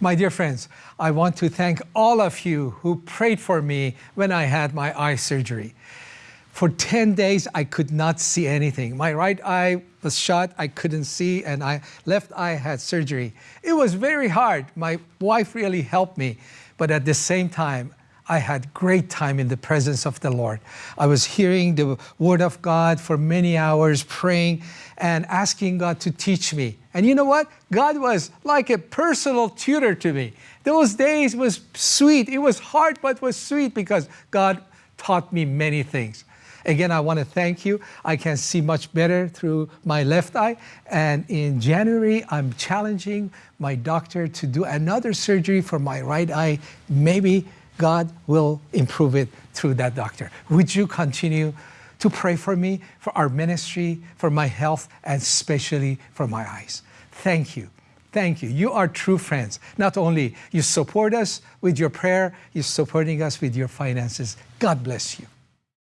My dear friends, I want to thank all of you who prayed for me when I had my eye surgery. For 10 days, I could not see anything. My right eye was shut, I couldn't see, and I left eye had surgery. It was very hard. My wife really helped me, but at the same time, I had great time in the presence of the Lord. I was hearing the word of God for many hours, praying and asking God to teach me. And you know what? God was like a personal tutor to me. Those days was sweet. It was hard, but was sweet because God taught me many things. Again, I want to thank you. I can see much better through my left eye. And in January, I'm challenging my doctor to do another surgery for my right eye, maybe God will improve it through that doctor. Would you continue to pray for me, for our ministry, for my health, and especially for my eyes? Thank you. Thank you. You are true friends. Not only you support us with your prayer, you're supporting us with your finances. God bless you.